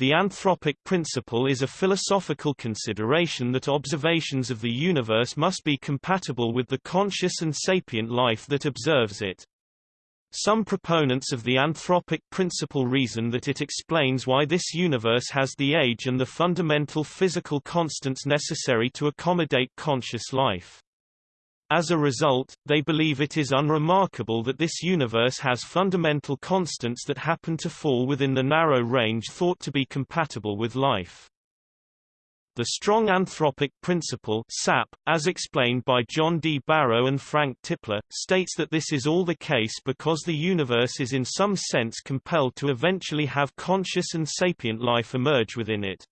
The anthropic principle is a philosophical consideration that observations of the universe must be compatible with the conscious and sapient life that observes it. Some proponents of the anthropic principle reason that it explains why this universe has the age and the fundamental physical constants necessary to accommodate conscious life. As a result, they believe it is unremarkable that this universe has fundamental constants that happen to fall within the narrow range thought to be compatible with life. The strong anthropic principle SAP, as explained by John D. Barrow and Frank Tipler, states that this is all the case because the universe is in some sense compelled to eventually have conscious and sapient life emerge within it.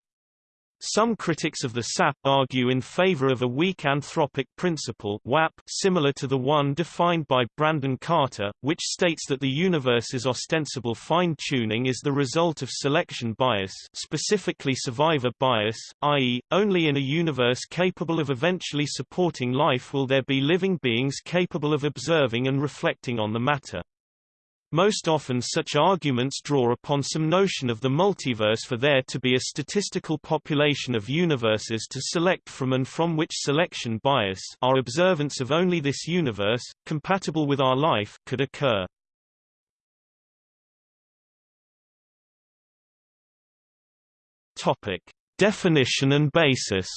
Some critics of the SAP argue in favor of a weak anthropic principle WAP similar to the one defined by Brandon Carter, which states that the universe's ostensible fine-tuning is the result of selection bias specifically survivor bias, i.e., only in a universe capable of eventually supporting life will there be living beings capable of observing and reflecting on the matter. Most often such arguments draw upon some notion of the multiverse for there to be a statistical population of universes to select from and from which selection bias our observance of only this universe, compatible with our life, could occur. Topic. Definition and basis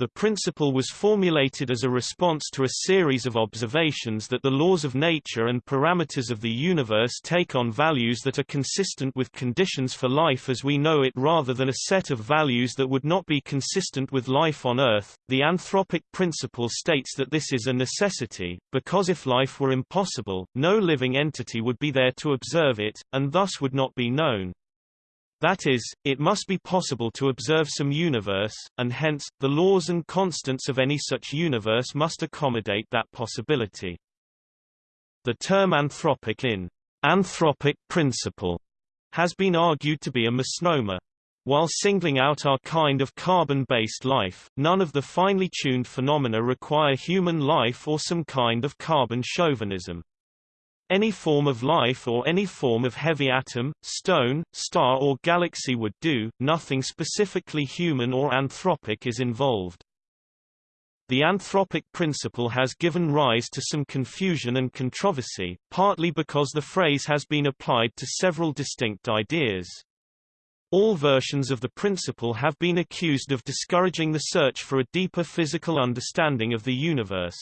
The principle was formulated as a response to a series of observations that the laws of nature and parameters of the universe take on values that are consistent with conditions for life as we know it rather than a set of values that would not be consistent with life on Earth. The anthropic principle states that this is a necessity, because if life were impossible, no living entity would be there to observe it, and thus would not be known. That is, it must be possible to observe some universe, and hence, the laws and constants of any such universe must accommodate that possibility. The term anthropic in anthropic principle has been argued to be a misnomer. While singling out our kind of carbon-based life, none of the finely tuned phenomena require human life or some kind of carbon chauvinism. Any form of life or any form of heavy atom, stone, star or galaxy would do, nothing specifically human or anthropic is involved. The anthropic principle has given rise to some confusion and controversy, partly because the phrase has been applied to several distinct ideas. All versions of the principle have been accused of discouraging the search for a deeper physical understanding of the universe.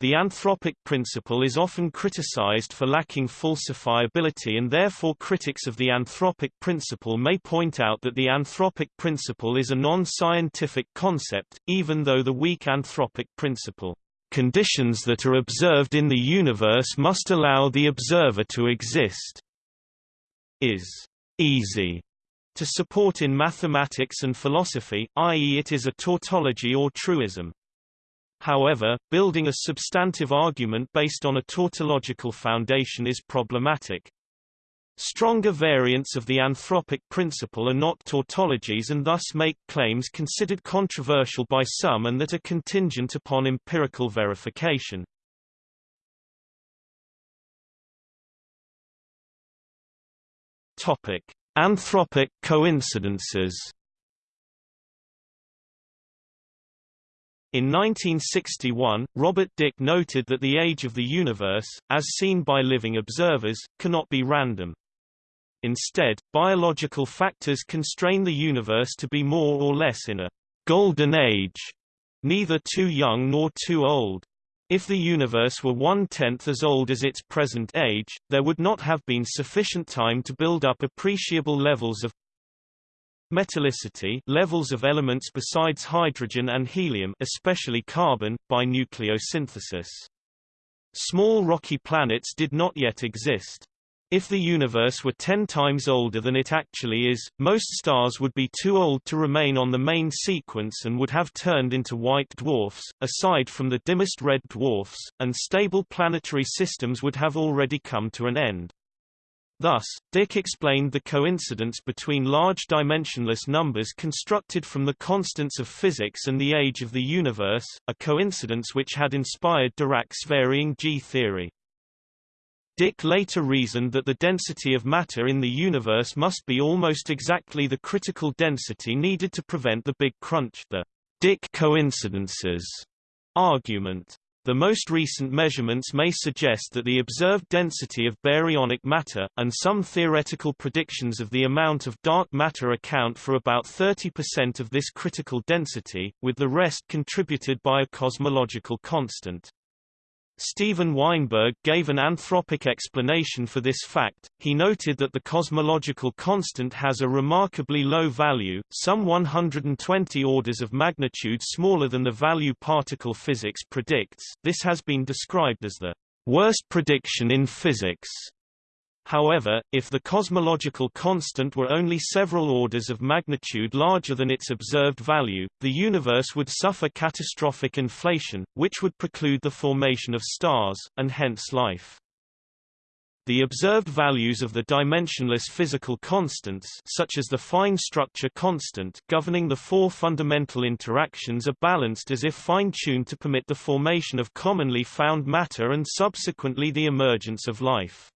The anthropic principle is often criticized for lacking falsifiability and therefore critics of the anthropic principle may point out that the anthropic principle is a non-scientific concept, even though the weak anthropic principle, "...conditions that are observed in the universe must allow the observer to exist," is easy to support in mathematics and philosophy, i.e. it is a tautology or truism. However, building a substantive argument based on a tautological foundation is problematic. Stronger variants of the anthropic principle are not tautologies and thus make claims considered controversial by some and that are contingent upon empirical verification. Topic: Anthropic coincidences In 1961, Robert Dicke noted that the age of the universe, as seen by living observers, cannot be random. Instead, biological factors constrain the universe to be more or less in a golden age, neither too young nor too old. If the universe were one-tenth as old as its present age, there would not have been sufficient time to build up appreciable levels of Metallicity levels of elements besides hydrogen and helium especially carbon, by nucleosynthesis. Small rocky planets did not yet exist. If the universe were 10 times older than it actually is, most stars would be too old to remain on the main sequence and would have turned into white dwarfs, aside from the dimmest red dwarfs, and stable planetary systems would have already come to an end. Thus, Dicke explained the coincidence between large dimensionless numbers constructed from the constants of physics and the age of the universe, a coincidence which had inspired Dirac's varying G theory. Dicke later reasoned that the density of matter in the universe must be almost exactly the critical density needed to prevent the Big Crunch the Dicke coincidences argument. The most recent measurements may suggest that the observed density of baryonic matter, and some theoretical predictions of the amount of dark matter account for about 30% of this critical density, with the rest contributed by a cosmological constant. Steven Weinberg gave an anthropic explanation for this fact. He noted that the cosmological constant has a remarkably low value, some 120 orders of magnitude smaller than the value particle physics predicts. This has been described as the worst prediction in physics. However, if the cosmological constant were only several orders of magnitude larger than its observed value, the universe would suffer catastrophic inflation, which would preclude the formation of stars, and hence life. The observed values of the dimensionless physical constants such as the fine structure constant governing the four fundamental interactions are balanced as if fine-tuned to permit the formation of commonly found matter and subsequently the emergence of life.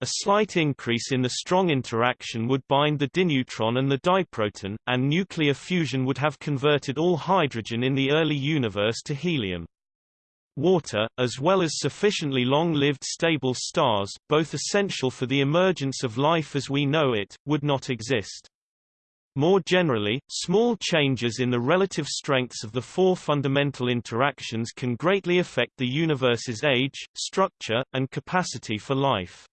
A slight increase in the strong interaction would bind the dineutron and the diproton, and nuclear fusion would have converted all hydrogen in the early universe to helium. Water, as well as sufficiently long-lived stable stars, both essential for the emergence of life as we know it, would not exist. More generally, small changes in the relative strengths of the four fundamental interactions can greatly affect the universe's age, structure, and capacity for life.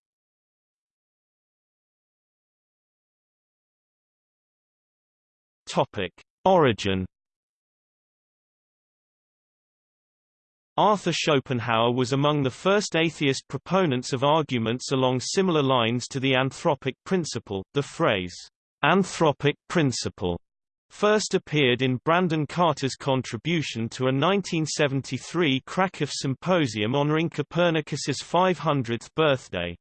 Topic: Origin. Arthur Schopenhauer was among the first atheist proponents of arguments along similar lines to the anthropic principle. The phrase, anthropic principle, first appeared in Brandon Carter's contribution to a 1973 Krakow symposium honoring Copernicus's 500th birthday.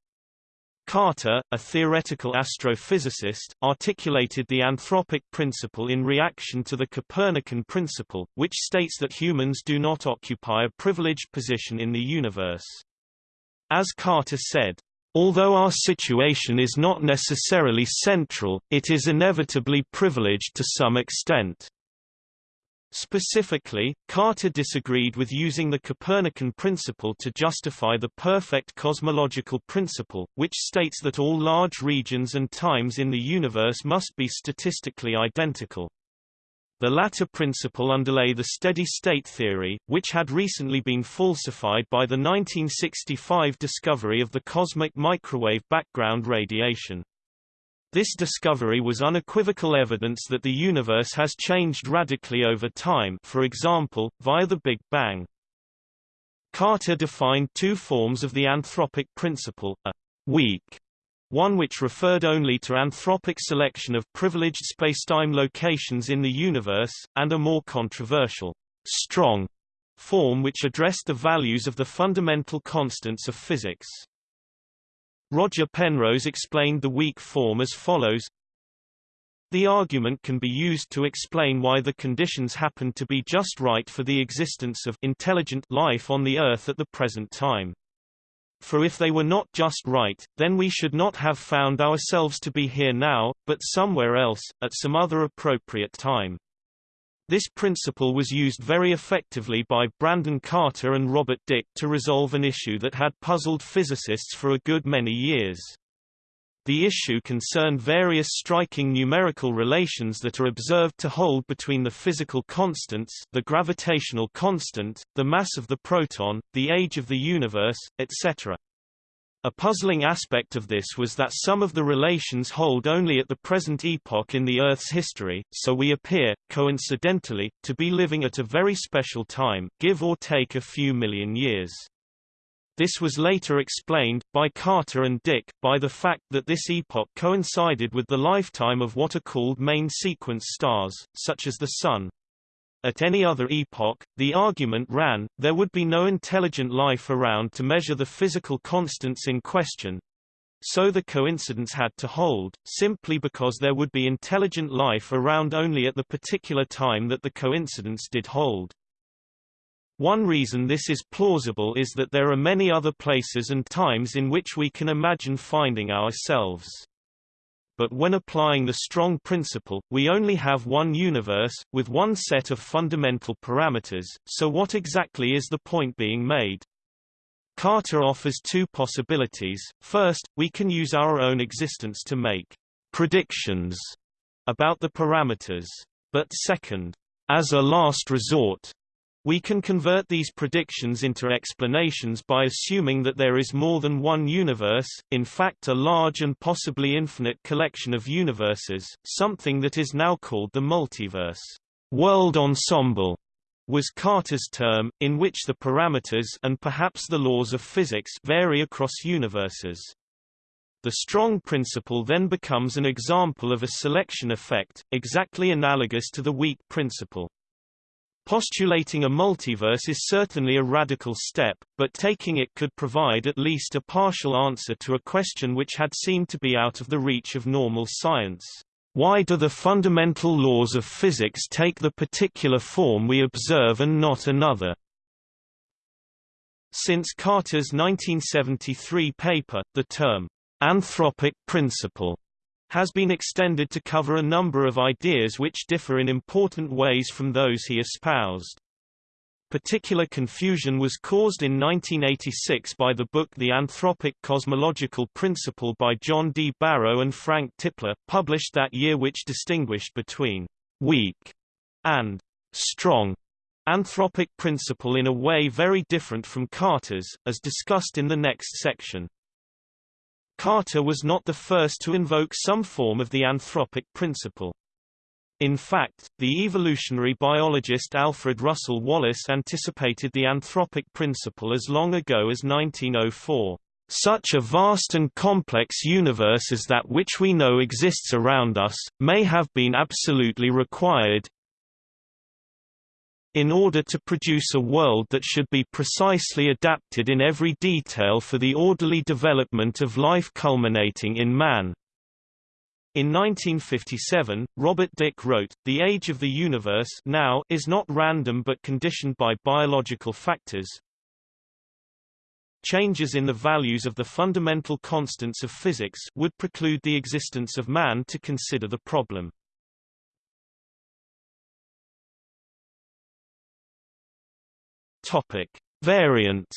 Carter, a theoretical astrophysicist, articulated the anthropic principle in reaction to the Copernican principle, which states that humans do not occupy a privileged position in the universe. As Carter said, Although our situation is not necessarily central, it is inevitably privileged to some extent. Specifically, Carter disagreed with using the Copernican principle to justify the perfect cosmological principle, which states that all large regions and times in the universe must be statistically identical. The latter principle underlay the steady-state theory, which had recently been falsified by the 1965 discovery of the cosmic microwave background radiation. This discovery was unequivocal evidence that the universe has changed radically over time for example, via the Big Bang. Carter defined two forms of the anthropic principle, a weak one which referred only to anthropic selection of privileged spacetime locations in the universe, and a more controversial, strong form which addressed the values of the fundamental constants of physics. Roger Penrose explained the weak form as follows The argument can be used to explain why the conditions happen to be just right for the existence of intelligent life on the Earth at the present time. For if they were not just right, then we should not have found ourselves to be here now, but somewhere else, at some other appropriate time. This principle was used very effectively by Brandon Carter and Robert Dicke to resolve an issue that had puzzled physicists for a good many years. The issue concerned various striking numerical relations that are observed to hold between the physical constants the gravitational constant, the mass of the proton, the age of the universe, etc. A puzzling aspect of this was that some of the relations hold only at the present epoch in the Earth's history, so we appear, coincidentally, to be living at a very special time, give or take a few million years. This was later explained, by Carter and Dicke, by the fact that this epoch coincided with the lifetime of what are called main sequence stars, such as the Sun. At any other epoch, the argument ran, there would be no intelligent life around to measure the physical constants in question. So the coincidence had to hold, simply because there would be intelligent life around only at the particular time that the coincidence did hold. One reason this is plausible is that there are many other places and times in which we can imagine finding ourselves. But when applying the strong principle, we only have one universe, with one set of fundamental parameters, so what exactly is the point being made? Carter offers two possibilities. First, we can use our own existence to make predictions about the parameters. But second, as a last resort, we can convert these predictions into explanations by assuming that there is more than one universe, in fact a large and possibly infinite collection of universes, something that is now called the multiverse. World ensemble was Carter's term, in which the parameters and perhaps the laws of physics vary across universes. The strong principle then becomes an example of a selection effect, exactly analogous to the weak principle. Postulating a multiverse is certainly a radical step, but taking it could provide at least a partial answer to a question which had seemed to be out of the reach of normal science. Why do the fundamental laws of physics take the particular form we observe and not another? Since Carter's 1973 paper, the term, anthropic principle has been extended to cover a number of ideas which differ in important ways from those he espoused. Particular confusion was caused in 1986 by the book The Anthropic Cosmological Principle by John D. Barrow and Frank Tipler, published that year which distinguished between «weak» and «strong» anthropic principle in a way very different from Carter's, as discussed in the next section. Carter was not the first to invoke some form of the anthropic principle. In fact, the evolutionary biologist Alfred Russel Wallace anticipated the anthropic principle as long ago as 1904. Such a vast and complex universe as that which we know exists around us, may have been absolutely required, in order to produce a world that should be precisely adapted in every detail for the orderly development of life culminating in man. In 1957, Robert Dicke wrote, The age of the universe now is not random but conditioned by biological factors. Changes in the values of the fundamental constants of physics would preclude the existence of man to consider the problem. Topic: Variants.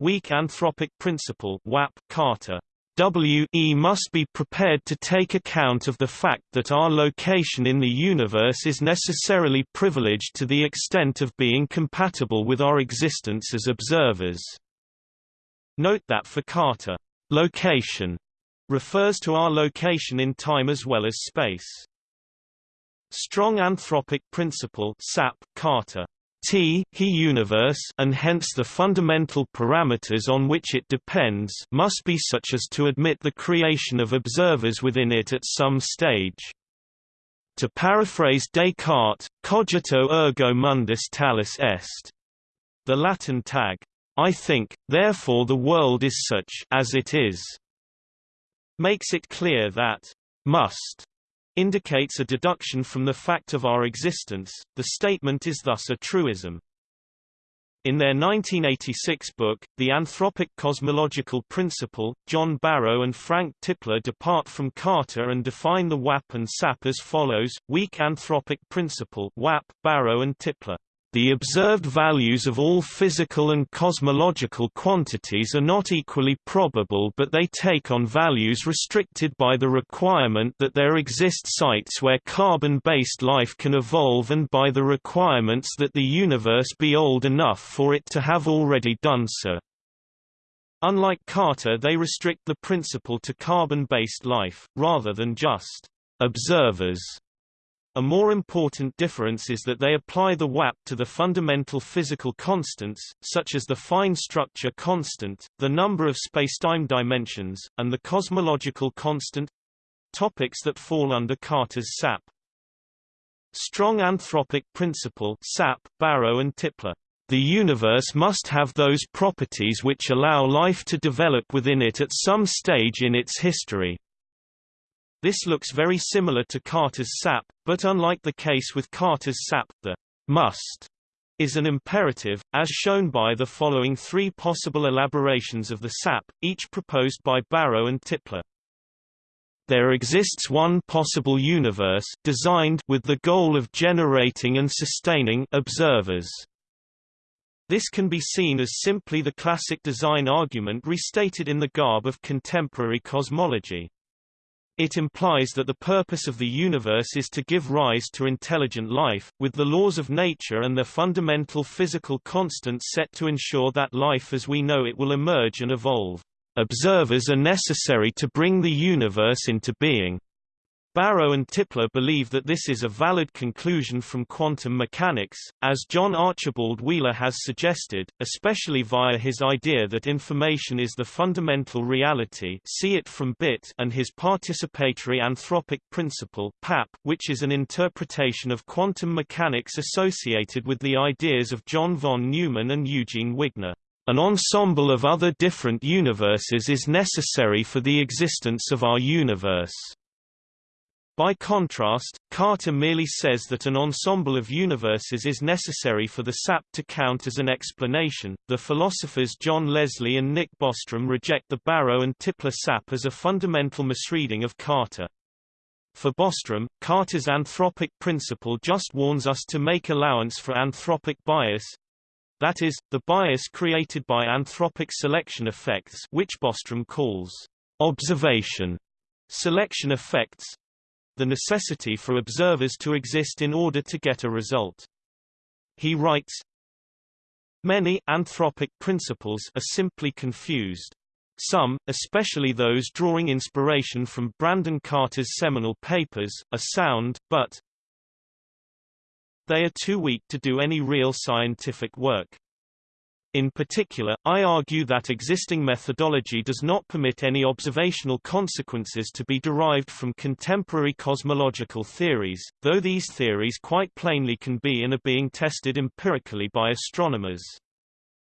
Weak anthropic principle WAP Carter WE must be prepared to take account of the fact that our location in the universe is necessarily privileged to the extent of being compatible with our existence as observers. Note that for Carter, location refers to our location in time as well as space. Strong anthropic principle SAP Carter T he universe and hence the fundamental parameters on which it depends must be such as to admit the creation of observers within it at some stage. To paraphrase Descartes, cogito ergo mundus talis est. The Latin tag, I think, therefore the world is such as it is, makes it clear that must indicates a deduction from the fact of our existence, the statement is thus a truism. In their 1986 book, The Anthropic Cosmological Principle, John Barrow and Frank Tipler depart from Carter and define the WAP and SAP as follows, Weak Anthropic Principle WAP, Barrow and Tipler. The observed values of all physical and cosmological quantities are not equally probable but they take on values restricted by the requirement that there exist sites where carbon-based life can evolve and by the requirements that the universe be old enough for it to have already done so. Unlike Carter they restrict the principle to carbon-based life, rather than just observers. A more important difference is that they apply the WAP to the fundamental physical constants, such as the fine structure constant, the number of spacetime dimensions, and the cosmological constant topics that fall under Carter's SAP. Strong anthropic principle SAP, Barrow and Tipler. The universe must have those properties which allow life to develop within it at some stage in its history. This looks very similar to Carter's SAP, but unlike the case with Carter's SAP, the must is an imperative, as shown by the following three possible elaborations of the SAP, each proposed by Barrow and Tipler. There exists one possible universe designed with the goal of generating and sustaining observers. This can be seen as simply the classic design argument restated in the garb of contemporary cosmology. It implies that the purpose of the universe is to give rise to intelligent life, with the laws of nature and their fundamental physical constants set to ensure that life as we know it will emerge and evolve. Observers are necessary to bring the universe into being. Barrow and Tipler believe that this is a valid conclusion from quantum mechanics, as John Archibald Wheeler has suggested, especially via his idea that information is the fundamental reality see it from bit and his participatory anthropic principle PAP, which is an interpretation of quantum mechanics associated with the ideas of John von Neumann and Eugene Wigner. An ensemble of other different universes is necessary for the existence of our universe. By contrast, Carter merely says that an ensemble of universes is necessary for the SAP to count as an explanation. The philosophers John Leslie and Nick Bostrom reject the Barrow and Tipler SAP as a fundamental misreading of Carter. For Bostrom, Carter's anthropic principle just warns us to make allowance for anthropic bias, that is, the bias created by anthropic selection effects which Bostrom calls observation selection effects, the necessity for observers to exist in order to get a result. He writes, Many anthropic principles are simply confused. Some, especially those drawing inspiration from Brandon Carter's seminal papers, are sound, but they are too weak to do any real scientific work. In particular, I argue that existing methodology does not permit any observational consequences to be derived from contemporary cosmological theories, though these theories quite plainly can be and are being tested empirically by astronomers.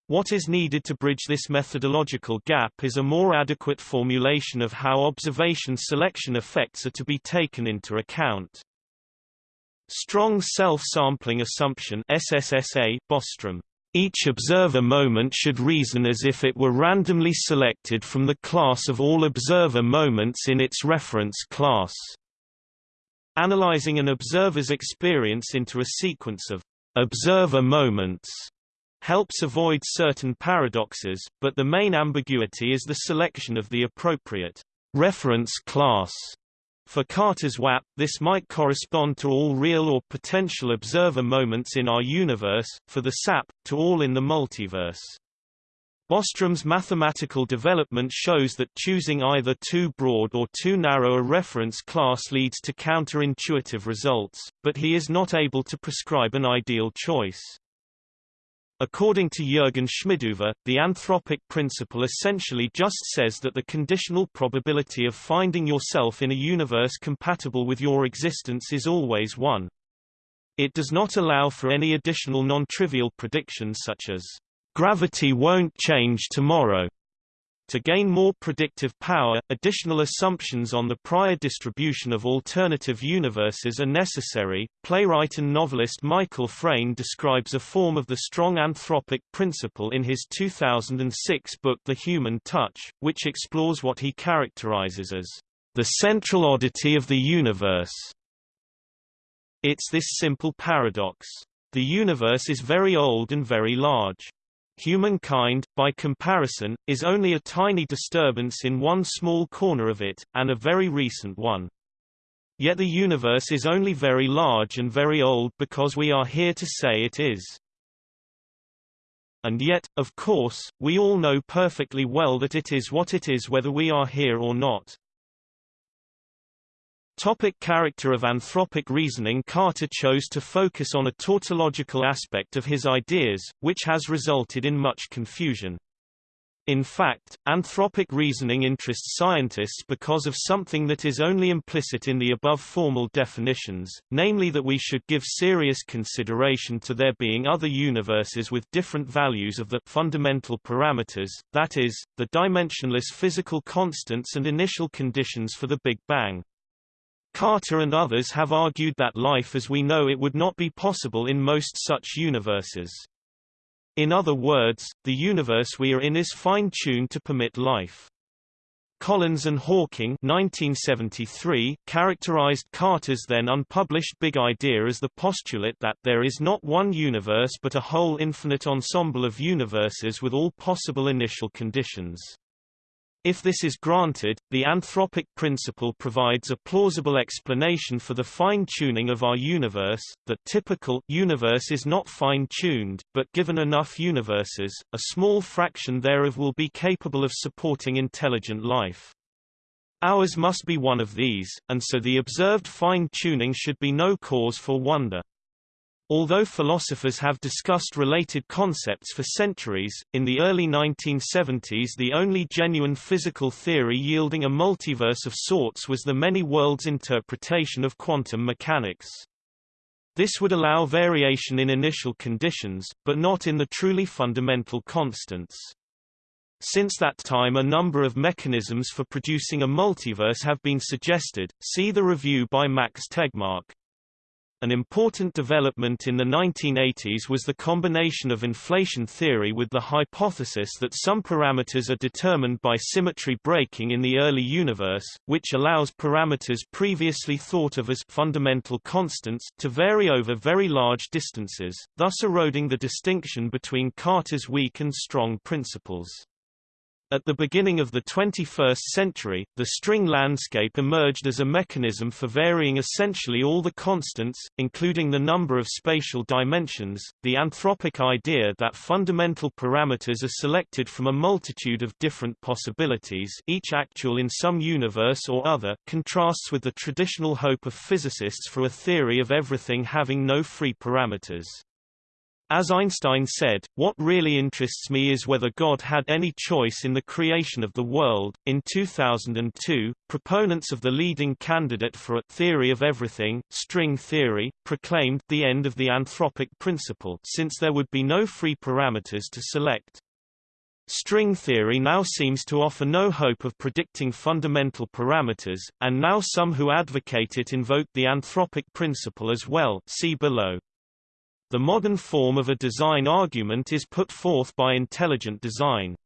What is needed to bridge this methodological gap is a more adequate formulation of how observation selection effects are to be taken into account. Strong self-sampling assumption SSSA Bostrom each observer moment should reason as if it were randomly selected from the class of all observer moments in its reference class. Analyzing an observer's experience into a sequence of observer moments helps avoid certain paradoxes, but the main ambiguity is the selection of the appropriate reference class for Carter's WAP, this might correspond to all real or potential observer moments in our universe, for the SAP, to all in the multiverse. Bostrom's mathematical development shows that choosing either too broad or too narrow a reference class leads to counterintuitive results, but he is not able to prescribe an ideal choice. According to Jürgen Schmidhuber, the anthropic principle essentially just says that the conditional probability of finding yourself in a universe compatible with your existence is always 1. It does not allow for any additional non-trivial predictions such as, "...gravity won't change tomorrow." To gain more predictive power, additional assumptions on the prior distribution of alternative universes are necessary. Playwright and novelist Michael Frayn describes a form of the strong anthropic principle in his 2006 book The Human Touch, which explores what he characterizes as the central oddity of the universe. It's this simple paradox. The universe is very old and very large. Humankind, by comparison, is only a tiny disturbance in one small corner of it, and a very recent one. Yet the universe is only very large and very old because we are here to say it is. And yet, of course, we all know perfectly well that it is what it is whether we are here or not. Topic character of anthropic reasoning Carter chose to focus on a tautological aspect of his ideas, which has resulted in much confusion. In fact, anthropic reasoning interests scientists because of something that is only implicit in the above formal definitions, namely that we should give serious consideration to there being other universes with different values of the fundamental parameters, that is, the dimensionless physical constants and initial conditions for the Big Bang. Carter and others have argued that life as we know it would not be possible in most such universes. In other words, the universe we are in is fine-tuned to permit life. Collins and Hawking 1973 characterized Carter's then unpublished Big Idea as the postulate that there is not one universe but a whole infinite ensemble of universes with all possible initial conditions. If this is granted, the anthropic principle provides a plausible explanation for the fine-tuning of our universe. The typical universe is not fine-tuned, but given enough universes, a small fraction thereof will be capable of supporting intelligent life. Ours must be one of these, and so the observed fine-tuning should be no cause for wonder. Although philosophers have discussed related concepts for centuries, in the early 1970s the only genuine physical theory yielding a multiverse of sorts was the many-worlds interpretation of quantum mechanics. This would allow variation in initial conditions, but not in the truly fundamental constants. Since that time a number of mechanisms for producing a multiverse have been suggested, see the review by Max Tegmark. An important development in the 1980s was the combination of inflation theory with the hypothesis that some parameters are determined by symmetry breaking in the early universe, which allows parameters previously thought of as fundamental constants to vary over very large distances, thus eroding the distinction between Carter's weak and strong principles. At the beginning of the 21st century, the string landscape emerged as a mechanism for varying essentially all the constants, including the number of spatial dimensions. The anthropic idea that fundamental parameters are selected from a multitude of different possibilities, each actual in some universe or other, contrasts with the traditional hope of physicists for a theory of everything having no free parameters. As Einstein said, what really interests me is whether God had any choice in the creation of the world. In 2002, proponents of the leading candidate for a theory of everything, string theory, proclaimed the end of the anthropic principle since there would be no free parameters to select. String theory now seems to offer no hope of predicting fundamental parameters, and now some who advocate it invoke the anthropic principle as well see below. The modern form of a design argument is put forth by intelligent design.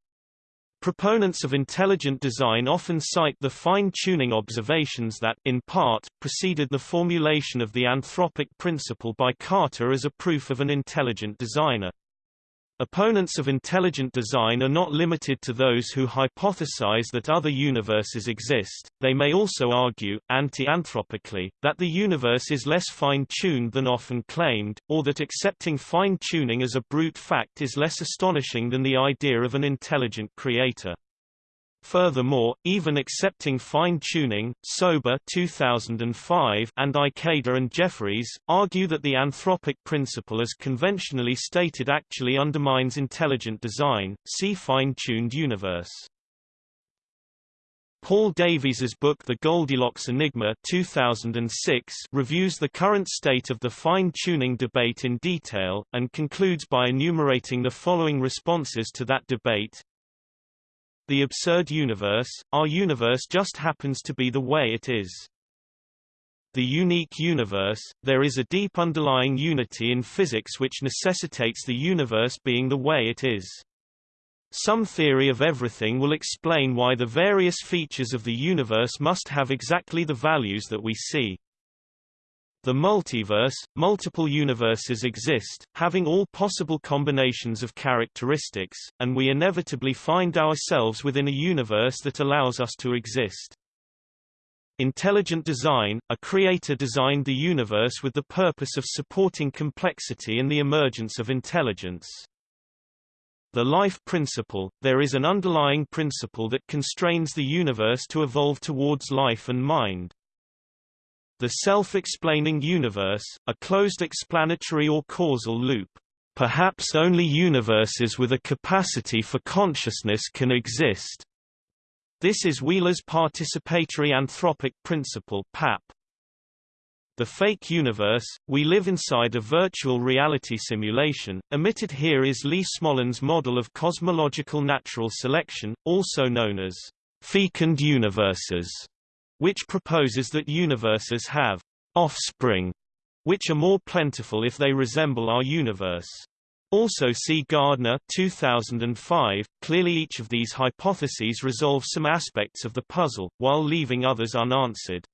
Proponents of intelligent design often cite the fine-tuning observations that, in part, preceded the formulation of the anthropic principle by Carter as a proof of an intelligent designer. Opponents of intelligent design are not limited to those who hypothesize that other universes exist, they may also argue, anti-anthropically, that the universe is less fine-tuned than often claimed, or that accepting fine-tuning as a brute fact is less astonishing than the idea of an intelligent creator. Furthermore, even accepting fine-tuning, Sober 2005 and Ikeda and Jeffreys, argue that the anthropic principle as conventionally stated actually undermines intelligent design, see fine-tuned universe. Paul Davies's book The Goldilocks Enigma 2006 reviews the current state of the fine-tuning debate in detail, and concludes by enumerating the following responses to that debate. The absurd universe, our universe just happens to be the way it is. The unique universe, there is a deep underlying unity in physics which necessitates the universe being the way it is. Some theory of everything will explain why the various features of the universe must have exactly the values that we see. The multiverse, multiple universes exist, having all possible combinations of characteristics, and we inevitably find ourselves within a universe that allows us to exist. Intelligent design, a creator designed the universe with the purpose of supporting complexity and the emergence of intelligence. The life principle, there is an underlying principle that constrains the universe to evolve towards life and mind. The self-explaining universe, a closed explanatory or causal loop. Perhaps only universes with a capacity for consciousness can exist. This is Wheeler's participatory anthropic principle PAP. The fake universe, we live inside a virtual reality simulation. Omitted here is Lee Smolin's model of cosmological natural selection, also known as fecund universes which proposes that universes have offspring, which are more plentiful if they resemble our universe. Also see Gardner 2005. Clearly each of these hypotheses resolves some aspects of the puzzle, while leaving others unanswered.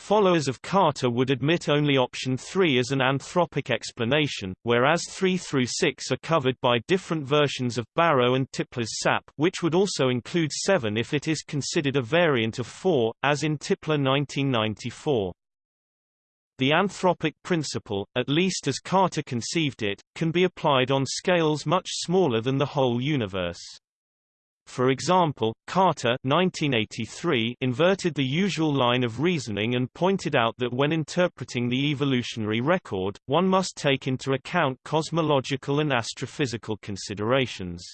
Followers of Carter would admit only option 3 as an anthropic explanation, whereas 3 through 6 are covered by different versions of Barrow and Tipler's SAP which would also include 7 if it is considered a variant of 4, as in Tipler 1994. The anthropic principle, at least as Carter conceived it, can be applied on scales much smaller than the whole universe. For example, Carter 1983 inverted the usual line of reasoning and pointed out that when interpreting the evolutionary record, one must take into account cosmological and astrophysical considerations.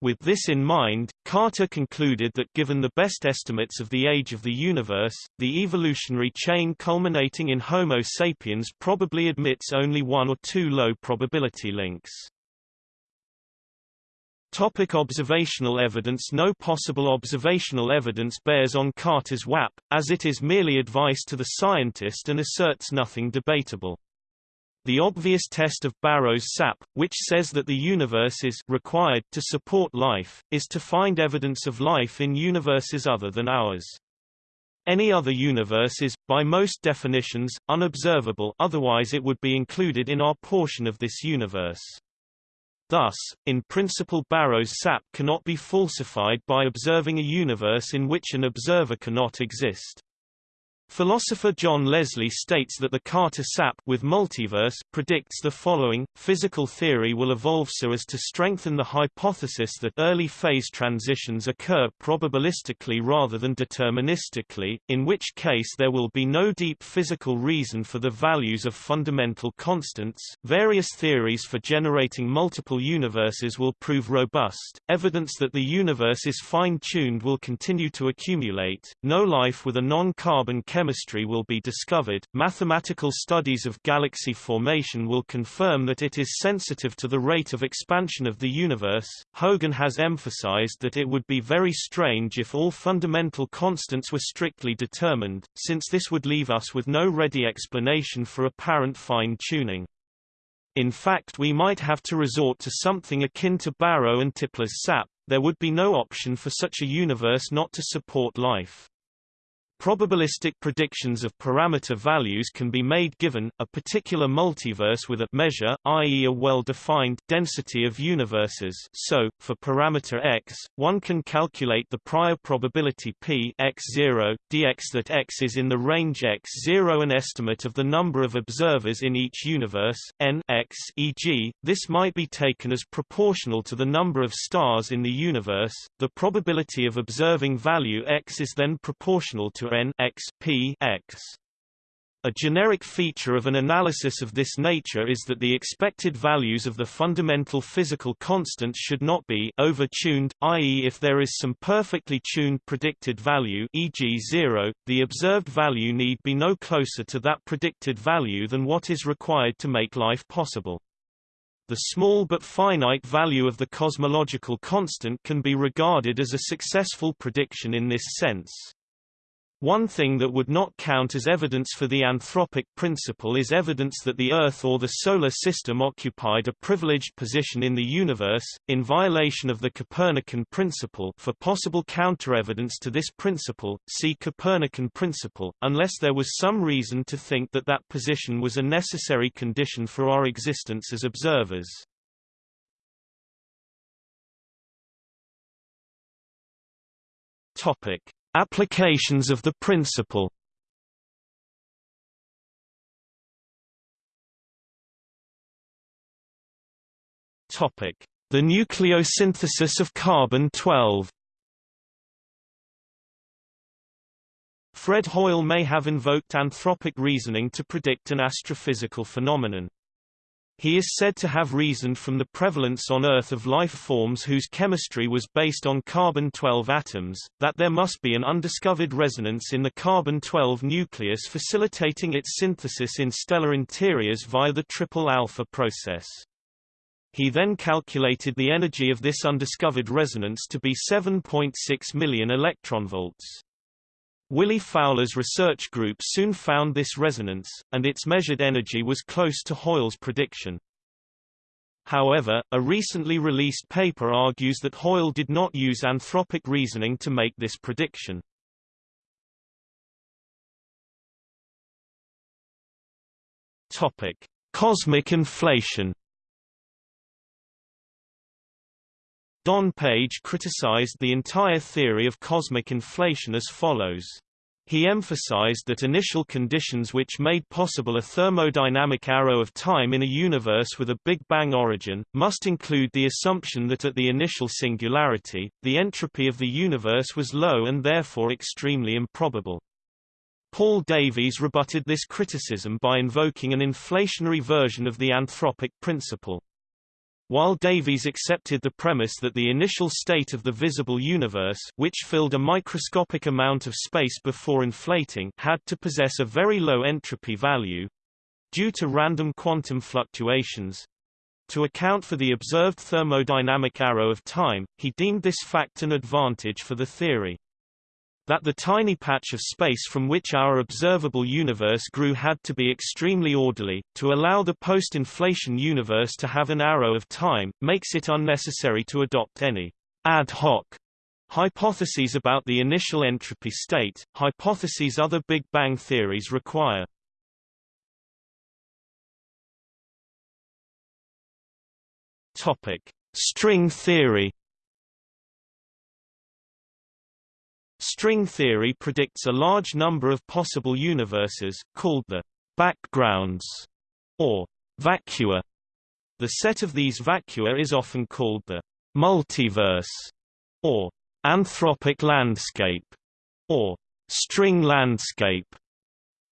With this in mind, Carter concluded that given the best estimates of the age of the universe, the evolutionary chain culminating in Homo sapiens probably admits only one or two low probability links. Topic observational evidence No possible observational evidence bears on Carter's WAP, as it is merely advice to the scientist and asserts nothing debatable. The obvious test of Barrow's SAP, which says that the universe is required to support life, is to find evidence of life in universes other than ours. Any other universe is, by most definitions, unobservable otherwise it would be included in our portion of this universe. Thus, in principle Barrow's SAP cannot be falsified by observing a universe in which an observer cannot exist. Philosopher John Leslie states that the Carter SAP with multiverse predicts the following, physical theory will evolve so as to strengthen the hypothesis that early phase transitions occur probabilistically rather than deterministically, in which case there will be no deep physical reason for the values of fundamental constants. Various theories for generating multiple universes will prove robust. Evidence that the universe is fine-tuned will continue to accumulate. No life with a non-carbon chemistry will be discovered. Mathematical studies of galaxy formation will confirm that it is sensitive to the rate of expansion of the universe. Hogan has emphasized that it would be very strange if all fundamental constants were strictly determined, since this would leave us with no ready explanation for apparent fine-tuning. In fact we might have to resort to something akin to Barrow and Tipler's SAP, there would be no option for such a universe not to support life. Probabilistic predictions of parameter values can be made given, a particular multiverse with a measure, i.e. a well-defined, density of universes so, for parameter x, one can calculate the prior probability p x0, dx that x is in the range x0 an estimate of the number of observers in each universe, n x e.g., this might be taken as proportional to the number of stars in the universe, the probability of observing value x is then proportional to n x p x. A generic feature of an analysis of this nature is that the expected values of the fundamental physical constants should not be over-tuned, i.e. if there is some perfectly tuned predicted value e.g. 0, the observed value need be no closer to that predicted value than what is required to make life possible. The small but finite value of the cosmological constant can be regarded as a successful prediction in this sense. One thing that would not count as evidence for the anthropic principle is evidence that the Earth or the Solar System occupied a privileged position in the universe, in violation of the Copernican principle for possible counter-evidence to this principle, see Copernican principle, unless there was some reason to think that that position was a necessary condition for our existence as observers. Topic. Applications of the principle The nucleosynthesis of carbon-12. Fred Hoyle may have invoked anthropic reasoning to predict an astrophysical phenomenon. He is said to have reasoned from the prevalence on Earth of life forms whose chemistry was based on carbon-12 atoms, that there must be an undiscovered resonance in the carbon-12 nucleus facilitating its synthesis in stellar interiors via the triple alpha process. He then calculated the energy of this undiscovered resonance to be 7.6 million electronvolts. Willy Fowler's research group soon found this resonance, and its measured energy was close to Hoyle's prediction. However, a recently released paper argues that Hoyle did not use anthropic reasoning to make this prediction. Topic: Cosmic inflation. Don Page criticized the entire theory of cosmic inflation as follows. He emphasized that initial conditions which made possible a thermodynamic arrow of time in a universe with a Big Bang origin, must include the assumption that at the initial singularity, the entropy of the universe was low and therefore extremely improbable. Paul Davies rebutted this criticism by invoking an inflationary version of the anthropic principle. While Davies accepted the premise that the initial state of the visible universe which filled a microscopic amount of space before inflating had to possess a very low entropy value due to random quantum fluctuations, to account for the observed thermodynamic arrow of time, he deemed this fact an advantage for the theory that the tiny patch of space from which our observable universe grew had to be extremely orderly, to allow the post-inflation universe to have an arrow of time, makes it unnecessary to adopt any ad hoc hypotheses about the initial entropy state, hypotheses other Big Bang theories require. Topic. String theory String theory predicts a large number of possible universes, called the backgrounds, or vacua. The set of these vacua is often called the multiverse, or anthropic landscape, or string landscape.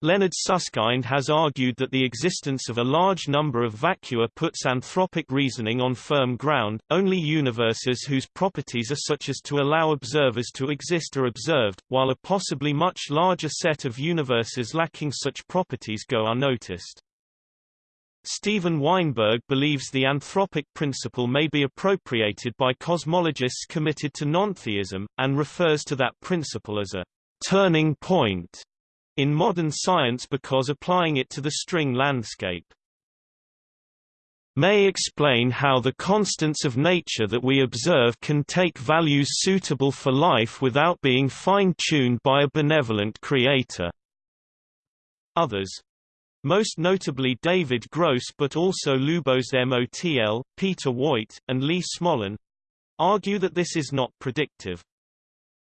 Leonard Susskind has argued that the existence of a large number of vacua puts anthropic reasoning on firm ground, only universes whose properties are such as to allow observers to exist are observed, while a possibly much larger set of universes lacking such properties go unnoticed. Steven Weinberg believes the anthropic principle may be appropriated by cosmologists committed to nontheism, and refers to that principle as a turning point in modern science because applying it to the string landscape may explain how the constants of nature that we observe can take values suitable for life without being fine-tuned by a benevolent creator. Others most notably David Gross but also Lubos Motl, Peter Woit, and Lee Smolin argue that this is not predictive.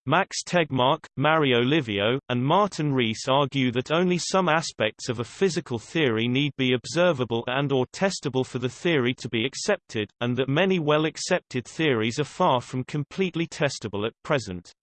Max Tegmark, Mario Livio, and Martin Rees argue that only some aspects of a physical theory need be observable and or testable for the theory to be accepted, and that many well-accepted theories are far from completely testable at present.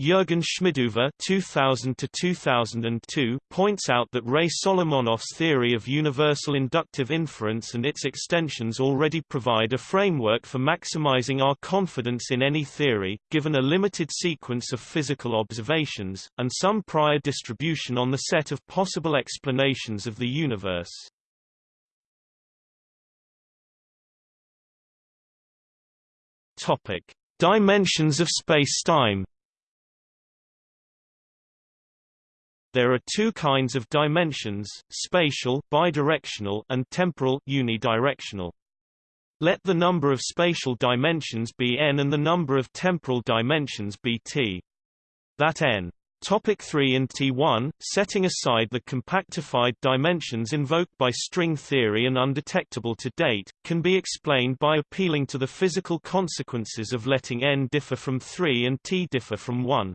Jürgen Schmidhuber 2000 2002 points out that Ray Solomonoff's theory of universal inductive inference and its extensions already provide a framework for maximizing our confidence in any theory, given a limited sequence of physical observations, and some prior distribution on the set of possible explanations of the universe. Topic. Dimensions of spacetime There are two kinds of dimensions, spatial bidirectional and temporal unidirectional. Let the number of spatial dimensions be n and the number of temporal dimensions be t. That n Topic 3 and T1, setting aside the compactified dimensions invoked by string theory and undetectable to date, can be explained by appealing to the physical consequences of letting n differ from 3 and t differ from 1.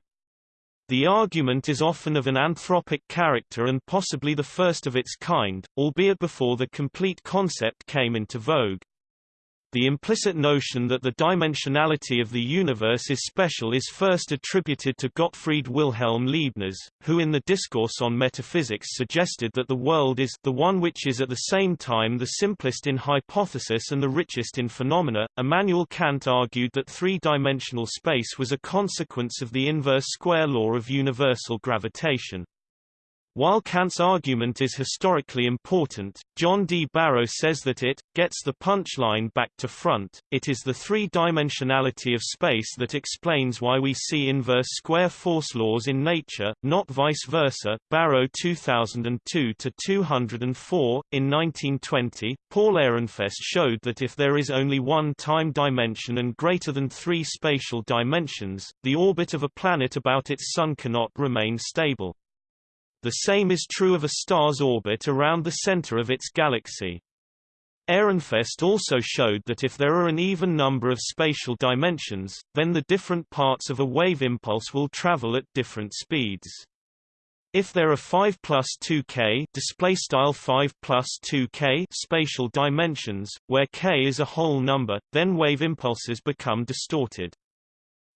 The argument is often of an anthropic character and possibly the first of its kind, albeit before the complete concept came into vogue. The implicit notion that the dimensionality of the universe is special is first attributed to Gottfried Wilhelm Leibniz, who in the Discourse on Metaphysics suggested that the world is the one which is at the same time the simplest in hypothesis and the richest in phenomena. Immanuel Kant argued that three-dimensional space was a consequence of the inverse square law of universal gravitation. While Kant's argument is historically important, John D. Barrow says that it gets the punchline back to front. It is the three-dimensionality of space that explains why we see inverse square force laws in nature, not vice versa. Barrow 2002 to 204. In 1920, Paul Ehrenfest showed that if there is only one time dimension and greater than three spatial dimensions, the orbit of a planet about its sun cannot remain stable. The same is true of a star's orbit around the center of its galaxy. Ehrenfest also showed that if there are an even number of spatial dimensions, then the different parts of a wave impulse will travel at different speeds. If there are 5 plus 2k display style 5 plus 2k spatial dimensions, where k is a whole number, then wave impulses become distorted.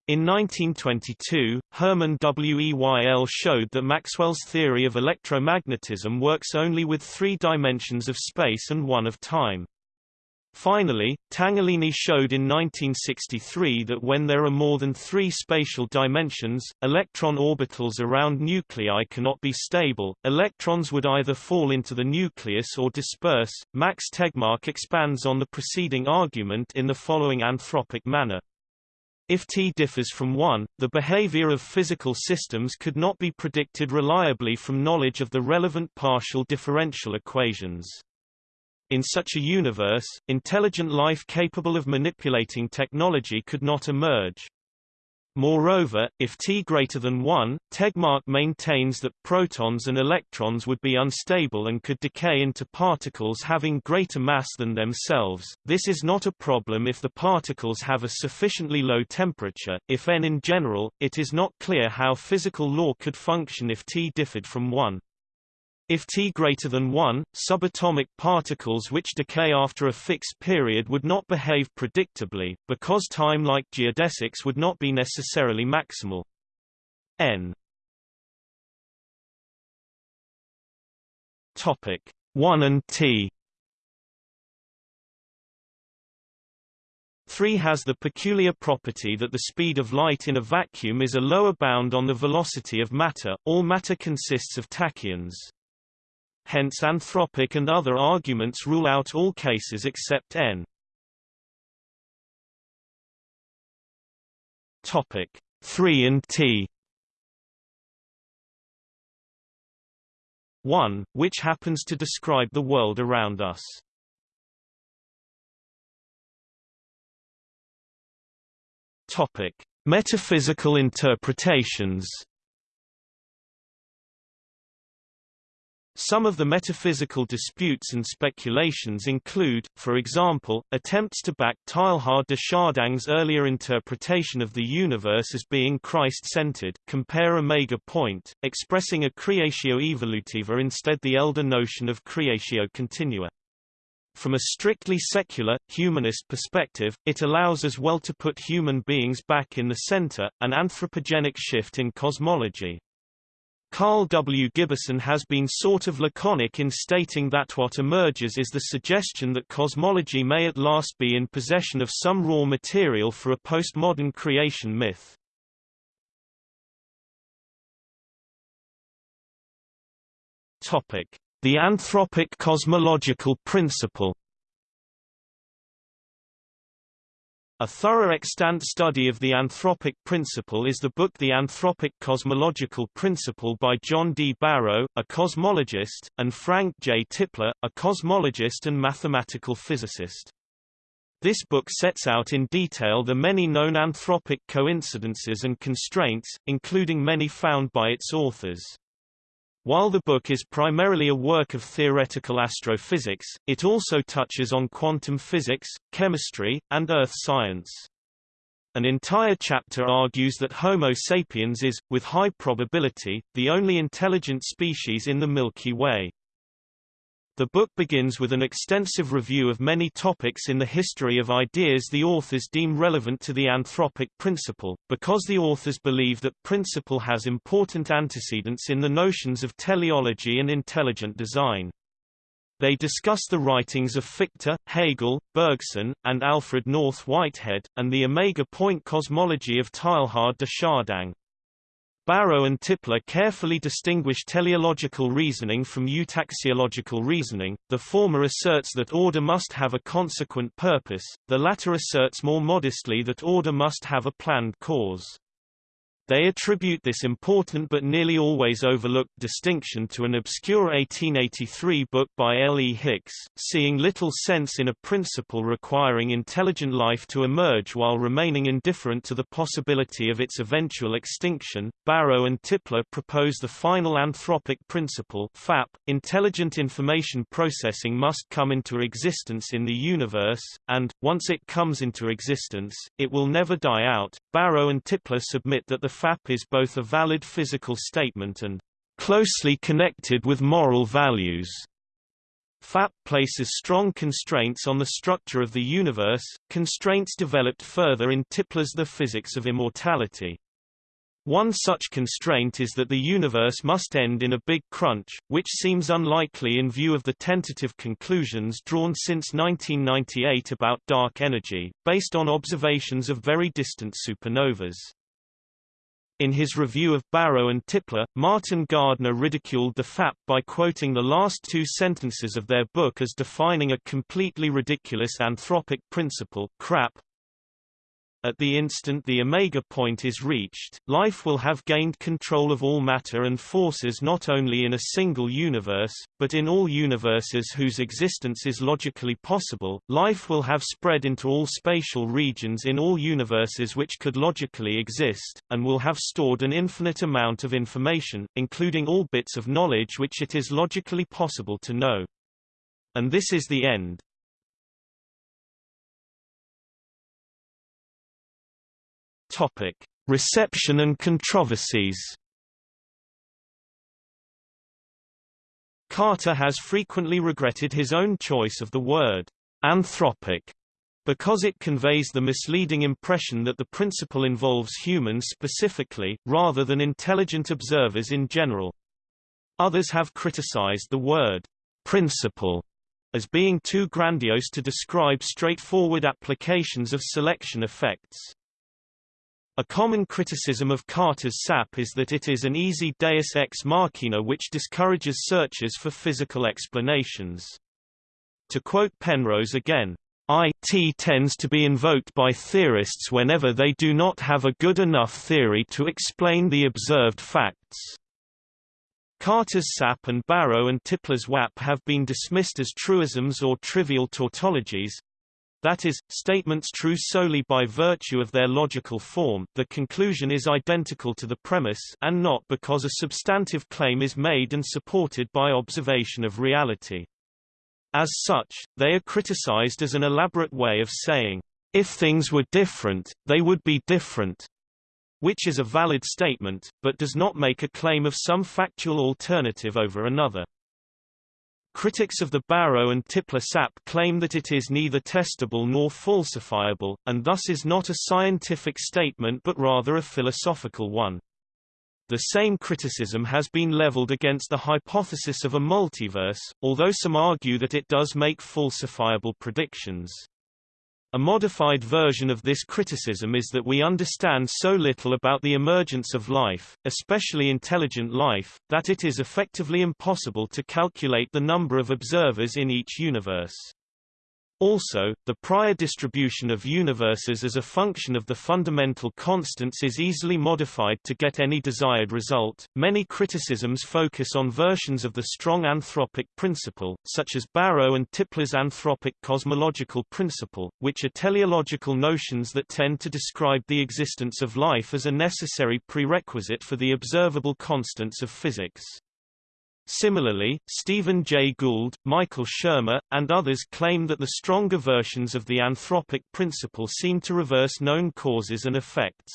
In 1922, Hermann Weyl showed that Maxwell's theory of electromagnetism works only with three dimensions of space and one of time. Finally, Tangherlini showed in 1963 that when there are more than three spatial dimensions, electron orbitals around nuclei cannot be stable, electrons would either fall into the nucleus or disperse. Max Tegmark expands on the preceding argument in the following anthropic manner. If T differs from 1, the behavior of physical systems could not be predicted reliably from knowledge of the relevant partial differential equations. In such a universe, intelligent life capable of manipulating technology could not emerge. Moreover, if T greater than 1, Tegmark maintains that protons and electrons would be unstable and could decay into particles having greater mass than themselves. This is not a problem if the particles have a sufficiently low temperature. If n in general, it is not clear how physical law could function if T differed from 1. If T greater than 1, subatomic particles which decay after a fixed period would not behave predictably, because time like geodesics would not be necessarily maximal. n Topic 1 and T 3 has the peculiar property that the speed of light in a vacuum is a lower bound on the velocity of matter. All matter consists of tachyons. Hence anthropic and other arguments rule out all cases except n. Topic 3 and T 1, which happens to describe the world around us. Topic: Metaphysical interpretations. Some of the metaphysical disputes and speculations include, for example, attempts to back Teilhard de Chardin's earlier interpretation of the universe as being Christ-centered, compare omega point, expressing a creatio evolutiva instead the elder notion of creatio continua. From a strictly secular, humanist perspective, it allows as well to put human beings back in the center, an anthropogenic shift in cosmology. Karl W. Giberson has been sort of laconic in stating that what emerges is the suggestion that cosmology may at last be in possession of some raw material for a postmodern creation myth. The anthropic cosmological principle A thorough extant study of the anthropic principle is the book The Anthropic Cosmological Principle by John D. Barrow, a cosmologist, and Frank J. Tipler, a cosmologist and mathematical physicist. This book sets out in detail the many known anthropic coincidences and constraints, including many found by its authors. While the book is primarily a work of theoretical astrophysics, it also touches on quantum physics, chemistry, and earth science. An entire chapter argues that Homo sapiens is, with high probability, the only intelligent species in the Milky Way. The book begins with an extensive review of many topics in the history of ideas the authors deem relevant to the anthropic principle, because the authors believe that principle has important antecedents in the notions of teleology and intelligent design. They discuss the writings of Fichte, Hegel, Bergson, and Alfred North Whitehead, and the omega point cosmology of Teilhard de Chardin. Barrow and Tipler carefully distinguish teleological reasoning from eutaxiological reasoning, the former asserts that order must have a consequent purpose, the latter asserts more modestly that order must have a planned cause. They attribute this important but nearly always overlooked distinction to an obscure 1883 book by L. E. Hicks, seeing little sense in a principle requiring intelligent life to emerge while remaining indifferent to the possibility of its eventual extinction. Barrow and Tipler propose the final anthropic principle FAP, intelligent information processing must come into existence in the universe, and, once it comes into existence, it will never die out. Barrow and Tipler submit that the FAP is both a valid physical statement and closely connected with moral values. FAP places strong constraints on the structure of the universe, constraints developed further in Tipler's The Physics of Immortality. One such constraint is that the universe must end in a big crunch, which seems unlikely in view of the tentative conclusions drawn since 1998 about dark energy, based on observations of very distant supernovas. In his review of Barrow and Tipler, Martin Gardner ridiculed the FAP by quoting the last two sentences of their book as defining a completely ridiculous anthropic principle crap, at the instant the omega point is reached, life will have gained control of all matter and forces not only in a single universe, but in all universes whose existence is logically possible. Life will have spread into all spatial regions in all universes which could logically exist, and will have stored an infinite amount of information, including all bits of knowledge which it is logically possible to know. And this is the end. Topic: Reception and controversies. Carter has frequently regretted his own choice of the word anthropic because it conveys the misleading impression that the principle involves humans specifically, rather than intelligent observers in general. Others have criticized the word principle as being too grandiose to describe straightforward applications of selection effects. A common criticism of Carter's SAP is that it is an easy deus ex machina which discourages searches for physical explanations. To quote Penrose again, IT tends to be invoked by theorists whenever they do not have a good enough theory to explain the observed facts. Carter's SAP and Barrow and Tipler's WAP have been dismissed as truisms or trivial tautologies, that is, statements true solely by virtue of their logical form the conclusion is identical to the premise and not because a substantive claim is made and supported by observation of reality. As such, they are criticized as an elaborate way of saying, if things were different, they would be different, which is a valid statement, but does not make a claim of some factual alternative over another. Critics of the Barrow and Tipler SAP claim that it is neither testable nor falsifiable, and thus is not a scientific statement but rather a philosophical one. The same criticism has been leveled against the hypothesis of a multiverse, although some argue that it does make falsifiable predictions. A modified version of this criticism is that we understand so little about the emergence of life, especially intelligent life, that it is effectively impossible to calculate the number of observers in each universe. Also, the prior distribution of universes as a function of the fundamental constants is easily modified to get any desired result. Many criticisms focus on versions of the strong anthropic principle, such as Barrow and Tipler's anthropic cosmological principle, which are teleological notions that tend to describe the existence of life as a necessary prerequisite for the observable constants of physics. Similarly, Stephen Jay Gould, Michael Shermer, and others claim that the stronger versions of the anthropic principle seem to reverse known causes and effects.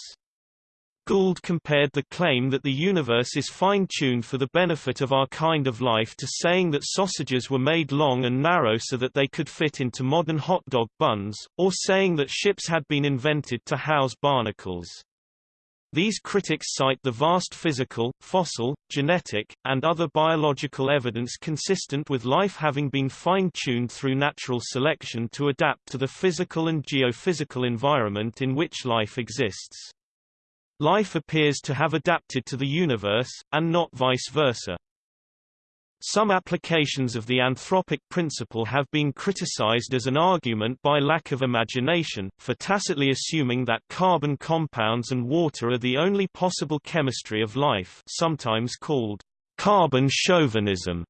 Gould compared the claim that the universe is fine-tuned for the benefit of our kind of life to saying that sausages were made long and narrow so that they could fit into modern hot dog buns, or saying that ships had been invented to house barnacles. These critics cite the vast physical, fossil, genetic, and other biological evidence consistent with life having been fine-tuned through natural selection to adapt to the physical and geophysical environment in which life exists. life appears to have adapted to the universe, and not vice versa. Some applications of the anthropic principle have been criticized as an argument by lack of imagination, for tacitly assuming that carbon compounds and water are the only possible chemistry of life sometimes called carbon chauvinism.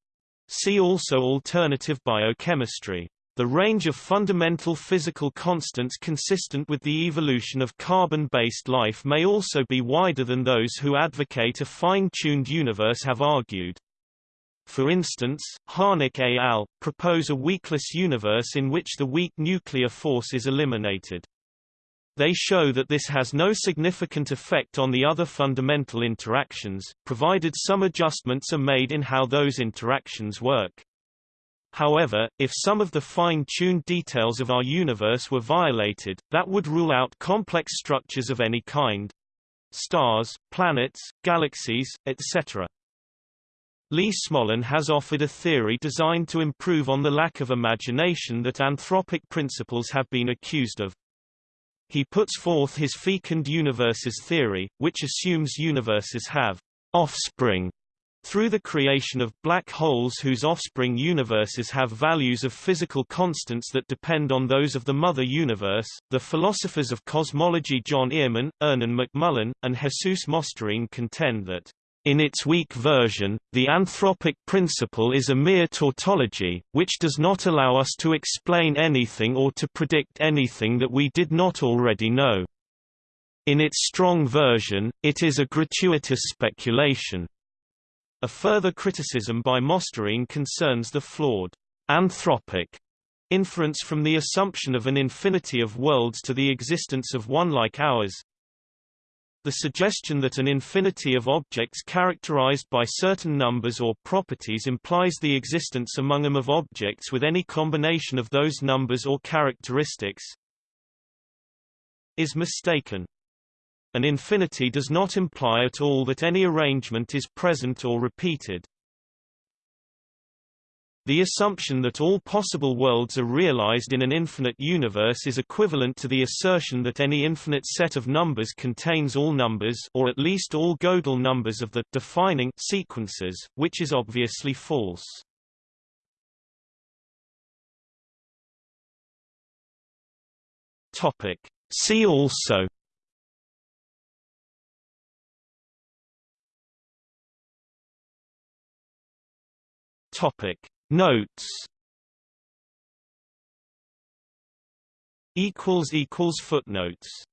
See also alternative biochemistry. The range of fundamental physical constants consistent with the evolution of carbon-based life may also be wider than those who advocate a fine-tuned universe have argued. For instance, Harnik et al. propose a weakless universe in which the weak nuclear force is eliminated. They show that this has no significant effect on the other fundamental interactions, provided some adjustments are made in how those interactions work. However, if some of the fine-tuned details of our universe were violated, that would rule out complex structures of any kind. Stars, planets, galaxies, etc. Lee Smolin has offered a theory designed to improve on the lack of imagination that anthropic principles have been accused of. He puts forth his fecund universes theory, which assumes universes have offspring through the creation of black holes whose offspring universes have values of physical constants that depend on those of the mother universe, the philosophers of cosmology John Earman, Ernan McMullin, and Jesus Mosterín contend that in its weak version, the anthropic principle is a mere tautology, which does not allow us to explain anything or to predict anything that we did not already know. In its strong version, it is a gratuitous speculation. A further criticism by Mosterín concerns the flawed anthropic inference from the assumption of an infinity of worlds to the existence of one like ours, the suggestion that an infinity of objects characterized by certain numbers or properties implies the existence among them of objects with any combination of those numbers or characteristics is mistaken. An infinity does not imply at all that any arrangement is present or repeated. The assumption that all possible worlds are realized in an infinite universe is equivalent to the assertion that any infinite set of numbers contains all numbers or at least all Gödel numbers of the defining sequences, which is obviously false. Topic. See also Topic Notes. Footnotes